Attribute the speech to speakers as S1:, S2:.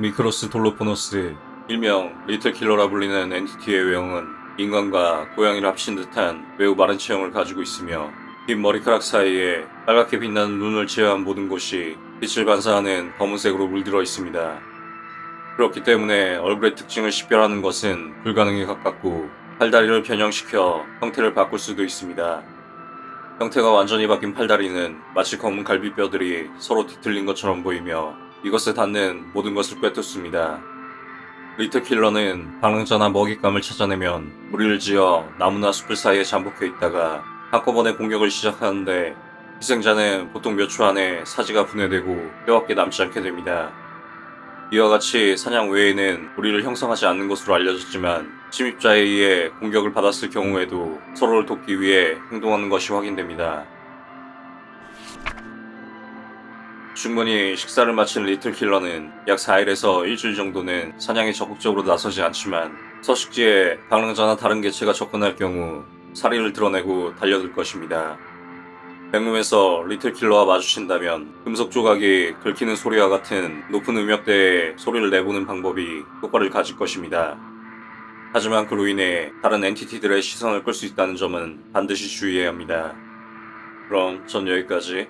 S1: 미크로스 돌로포노스, 일명 Little Killer라 불리는 entity의 외형은 인간과 고양이를 합친 듯한 매우 마른 체형을 가지고 있으며 긴 머리카락 사이에 빨갛게 빛나는 눈을 제외한 모든 곳이 빛을 반사하는 검은색으로 물들어 있습니다. 그렇기 때문에 얼굴의 특징을 식별하는 것은 불가능에 가깝고 팔다리를 변형시켜 형태를 바꿀 수도 있습니다. 형태가 완전히 바뀐 팔다리는 마치 검은 갈비뼈들이 서로 뒤틀린 것처럼 보이며 이것에 닿는 모든 것을 꿰뚫습니다. 리틀킬러는 방랑자나 먹잇감을 찾아내면 무리를 지어 나무나 숲을 사이에 잠복해 있다가 한꺼번에 공격을 시작하는데 희생자는 보통 몇 초 안에 사지가 분해되고 뼈밖에 남지 않게 됩니다. 이와 같이 사냥 외에는 무리를 형성하지 않는 것으로 알려졌지만 침입자에 의해 공격을 받았을 경우에도 서로를 돕기 위해 행동하는 것이 확인됩니다. 충분히 식사를 마친 리틀킬러는 약 4일에서 일주일 정도는 사냥에 적극적으로 나서지 않지만 서식지에 방랑자나 다른 개체가 접근할 경우 사리를 드러내고 달려들 것입니다. 백룸에서 리틀킬러와 마주친다면 금속 조각이 긁히는 소리와 같은 높은 음역대에 소리를 내보는 방법이 효과를 가질 것입니다. 하지만 그로 인해 다른 엔티티들의 시선을 끌 수 있다는 점은 반드시 주의해야 합니다. 그럼 전 여기까지